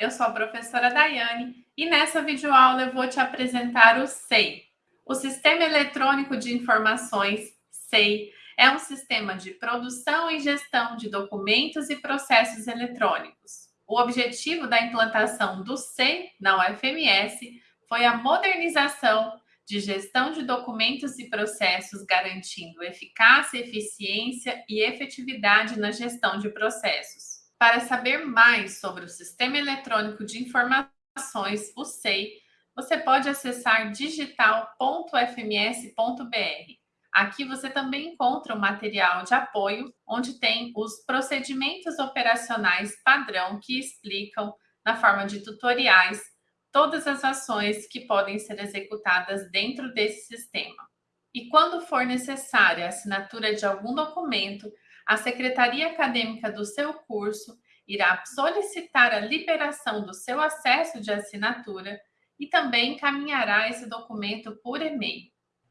eu sou a professora Daiane e nessa videoaula eu vou te apresentar o SEI. O Sistema Eletrônico de Informações, SEI, é um sistema de produção e gestão de documentos e processos eletrônicos. O objetivo da implantação do SEI na UFMS foi a modernização de gestão de documentos e processos, garantindo eficácia, eficiência e efetividade na gestão de processos. Para saber mais sobre o Sistema Eletrônico de Informações, o SEI, você pode acessar digital.fms.br. Aqui você também encontra o material de apoio, onde tem os procedimentos operacionais padrão que explicam, na forma de tutoriais, todas as ações que podem ser executadas dentro desse sistema. E quando for necessária a assinatura de algum documento, a secretaria acadêmica do seu curso irá solicitar a liberação do seu acesso de assinatura e também encaminhará esse documento por e-mail.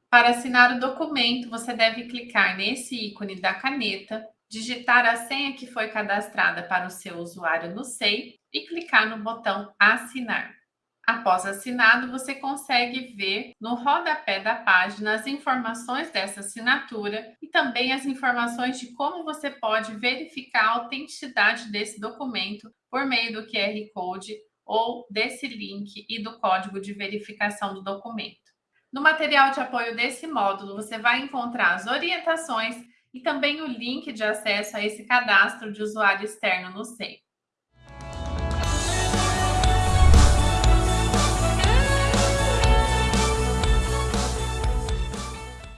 Para assinar o documento, você deve clicar nesse ícone da caneta, digitar a senha que foi cadastrada para o seu usuário no SEI e clicar no botão Assinar. Após assinado, você consegue ver no rodapé da página as informações dessa assinatura e também as informações de como você pode verificar a autenticidade desse documento por meio do QR Code ou desse link e do código de verificação do documento. No material de apoio desse módulo, você vai encontrar as orientações e também o link de acesso a esse cadastro de usuário externo no SEI.